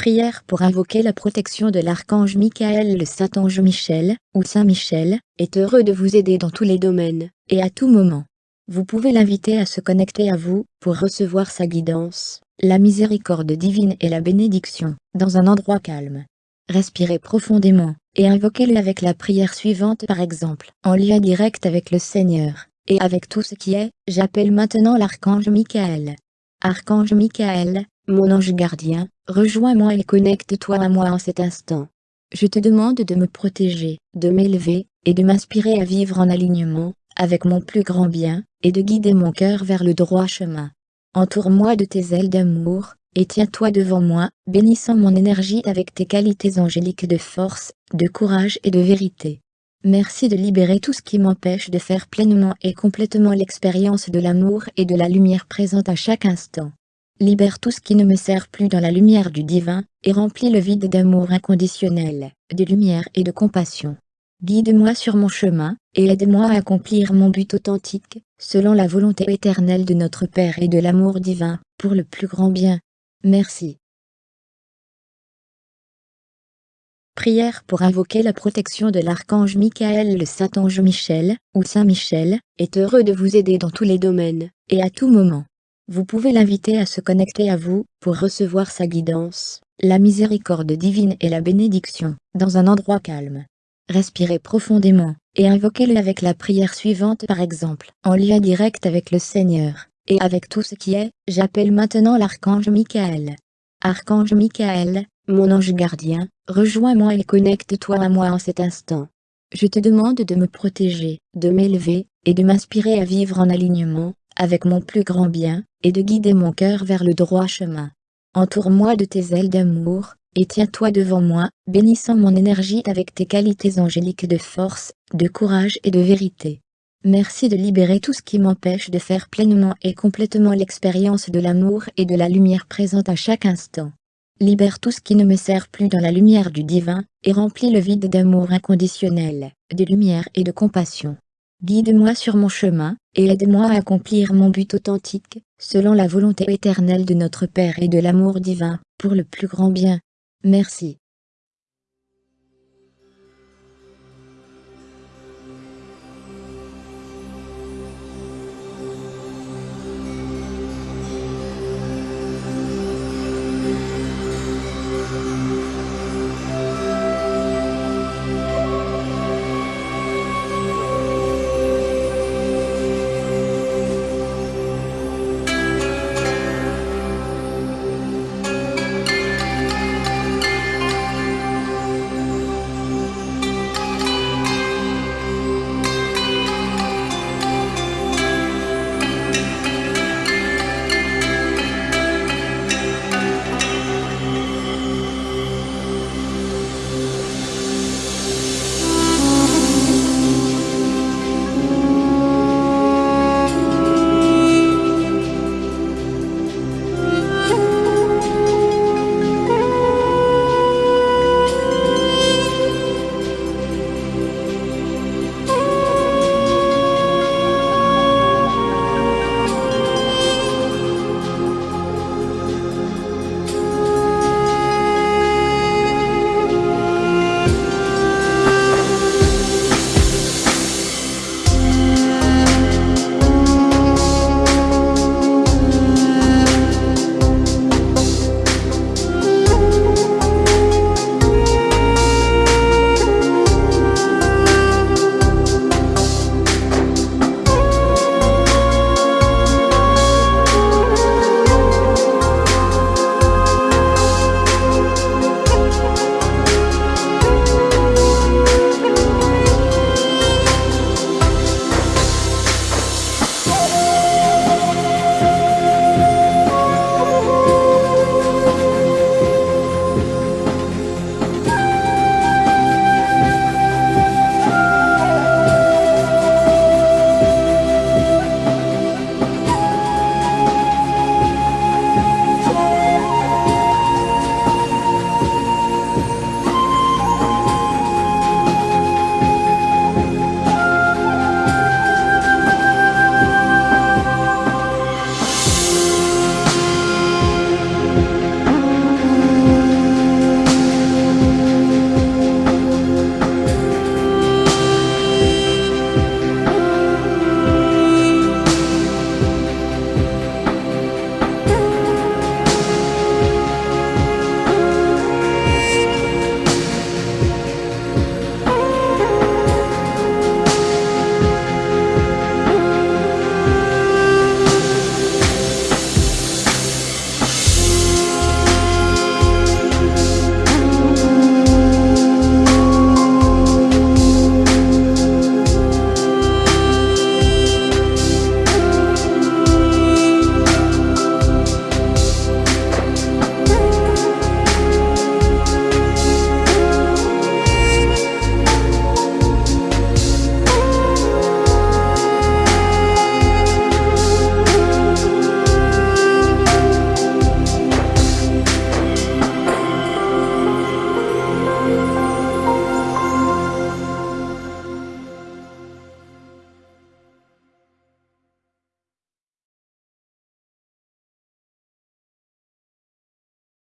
Prière pour invoquer la protection de l'archange Michael le Saint-Ange Michel, ou Saint Michel, est heureux de vous aider dans tous les domaines, et à tout moment. Vous pouvez l'inviter à se connecter à vous, pour recevoir sa guidance, la miséricorde divine et la bénédiction, dans un endroit calme. Respirez profondément, et invoquez-le avec la prière suivante par exemple, en lien direct avec le Seigneur, et avec tout ce qui est, j'appelle maintenant l'archange Michael. Archange Michael, mon ange gardien, rejoins-moi et connecte-toi à moi en cet instant. Je te demande de me protéger, de m'élever, et de m'inspirer à vivre en alignement, avec mon plus grand bien, et de guider mon cœur vers le droit chemin. Entoure-moi de tes ailes d'amour, et tiens-toi devant moi, bénissant mon énergie avec tes qualités angéliques de force, de courage et de vérité. Merci de libérer tout ce qui m'empêche de faire pleinement et complètement l'expérience de l'amour et de la lumière présente à chaque instant. Libère tout ce qui ne me sert plus dans la lumière du divin, et remplis le vide d'amour inconditionnel, de lumière et de compassion. Guide-moi sur mon chemin, et aide-moi à accomplir mon but authentique, selon la volonté éternelle de notre Père et de l'amour divin, pour le plus grand bien. Merci. Prière pour invoquer la protection de l'archange Michael le Saint-Ange Michel, ou Saint Michel, est heureux de vous aider dans tous les domaines, et à tout moment. Vous pouvez l'inviter à se connecter à vous, pour recevoir sa guidance, la miséricorde divine et la bénédiction, dans un endroit calme. Respirez profondément, et invoquez-le avec la prière suivante par exemple, en lien direct avec le Seigneur, et avec tout ce qui est, j'appelle maintenant l'archange Michael. Archange Michael, mon ange gardien, rejoins-moi et connecte-toi à moi en cet instant. Je te demande de me protéger, de m'élever, et de m'inspirer à vivre en alignement, avec mon plus grand bien, et de guider mon cœur vers le droit chemin. Entoure-moi de tes ailes d'amour, et tiens-toi devant moi, bénissant mon énergie avec tes qualités angéliques de force, de courage et de vérité. Merci de libérer tout ce qui m'empêche de faire pleinement et complètement l'expérience de l'amour et de la lumière présente à chaque instant. Libère tout ce qui ne me sert plus dans la lumière du divin, et remplis le vide d'amour inconditionnel, de lumière et de compassion. Guide-moi sur mon chemin, et aide-moi à accomplir mon but authentique, selon la volonté éternelle de notre Père et de l'amour divin, pour le plus grand bien. Merci.